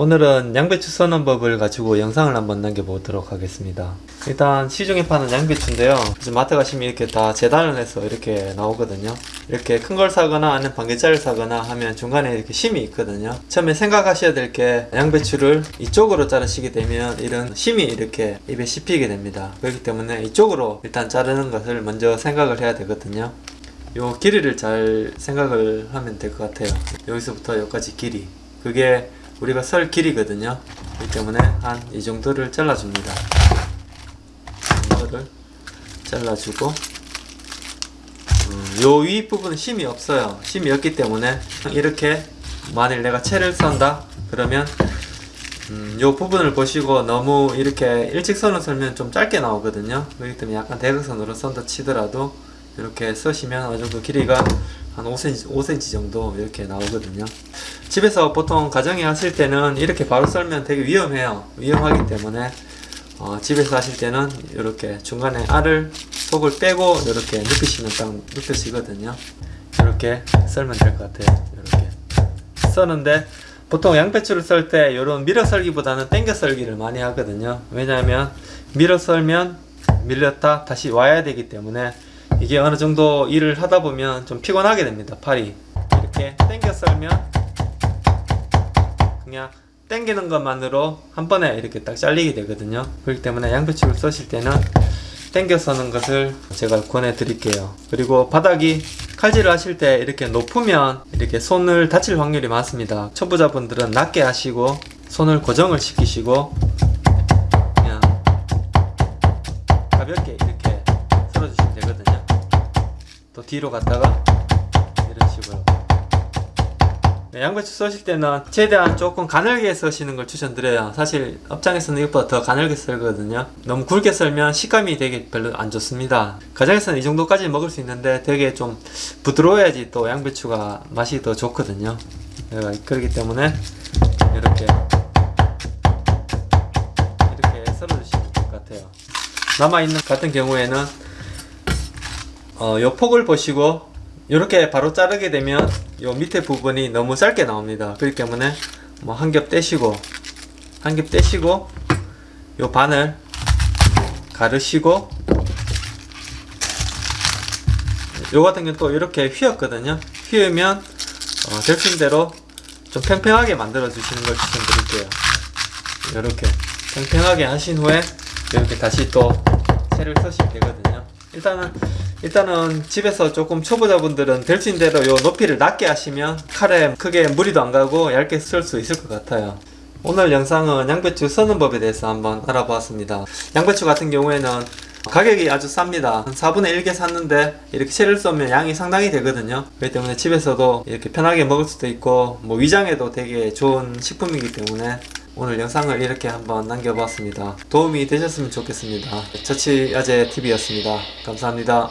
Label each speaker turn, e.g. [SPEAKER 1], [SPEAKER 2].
[SPEAKER 1] 오늘은 양배추 써는 법을 가지고 영상을 한번 남겨보도록 하겠습니다. 일단 시중에 파는 양배추인데요. 이제 마트 가시면 이렇게 다 재단을 해서 이렇게 나오거든요. 이렇게 큰 걸 사거나 아니면 반개짜리를 사거나 하면 중간에 이렇게 심이 있거든요. 처음에 생각하셔야 될 게 양배추를 이쪽으로 자르시게 되면 이런 심이 이렇게 입에 씹히게 됩니다. 그렇기 때문에 이쪽으로 일단 자르는 것을 먼저 생각을 해야 되거든요. 요 길이를 잘 생각을 하면 될 것 같아요. 여기서부터 여기까지 길이. 그게 우리가 설 길이거든요. 그렇기 때문에 한 이 정도를 잘라줍니다. 이거를 잘라주고 음, 요 윗부분은 심이 없어요. 심이 없기 때문에 이렇게 만일 내가 채를 썬다 그러면 음, 요 부분을 보시고 너무 이렇게 일직선을 썰면 좀 짧게 나오거든요. 그렇기 때문에 약간 대각선으로 썬다 치더라도 이렇게 쓰시면 어느 정도 길이가 한 5cm, 5cm 정도 이렇게 나오거든요. 집에서 보통 가정에 하실 때는 이렇게 바로 썰면 되게 위험해요. 위험하기 때문에 어, 집에서 하실 때는 이렇게 중간에 알을 속을 빼고 이렇게 눕히시면 딱 눕혀지거든요. 이렇게 썰면 될 것 같아요. 이렇게. 써는데 보통 양배추를 썰 때 이런 밀어 썰기보다는 당겨 썰기를 많이 하거든요. 왜냐하면 밀어 썰면 밀렸다 다시 와야 되기 때문에 이게 어느 정도 일을 하다 보면 좀 피곤하게 됩니다 팔이. 이렇게 당겨 썰면 그냥 당기는 것만으로 한 번에 이렇게 딱 잘리게 되거든요. 그렇기 때문에 양배추를 써실 때는 당겨 서는 것을 제가 권해 드릴게요. 그리고 바닥이 칼질을 하실 때 이렇게 높으면 이렇게 손을 다칠 확률이 많습니다. 초보자분들은 낮게 하시고 손을 고정을 시키시고 뒤로 갔다가 이런 식으로. 네, 양배추 써실 때는 최대한 조금 가늘게 써시는 걸 추천드려요. 사실 업장에서는 이것보다 더 가늘게 썰거든요. 너무 굵게 썰면 식감이 되게 별로 안 좋습니다. 가정에서는 이 정도까지 먹을 수 있는데 되게 좀 부드러워야지 또 양배추가 맛이 더 좋거든요. 네, 그렇기 때문에 이렇게 이렇게 썰어주시면 될 것 같아요. 남아있는 같은 경우에는 어, 요 폭을 보시고 이렇게 바로 자르게 되면 요 밑에 부분이 너무 짧게 나옵니다. 그렇기 때문에 뭐 한 겹 떼시고 한 겹 떼시고 요 반을 가르시고 요 같은 경우는 또 이렇게 휘었거든요. 휘으면 어, delfin대로 좀 팽팽하게 만들어 주시는 걸 추천드릴게요. 이렇게 팽팽하게 하신 후에 이렇게 다시 또 채를 쓰시면 되거든요. 일단은 일단은 집에서 조금 초보자분들은 될 수 있는 대로 요 높이를 낮게 하시면 칼에 크게 무리도 안 가고 얇게 쓸 수 있을 것 같아요. 오늘 영상은 양배추 써는 법에 대해서 한번 알아보았습니다. 양배추 같은 경우에는 가격이 아주 쌉니다. 한 4분의 1개 샀는데 이렇게 채를 쏘면 양이 상당히 되거든요. 그렇기 때문에 집에서도 이렇게 편하게 먹을 수도 있고 뭐 위장에도 되게 좋은 식품이기 때문에 오늘 영상을 이렇게 한번 남겨봤습니다. 도움이 되셨으면 좋겠습니다. 처치아재 TV였습니다. 감사합니다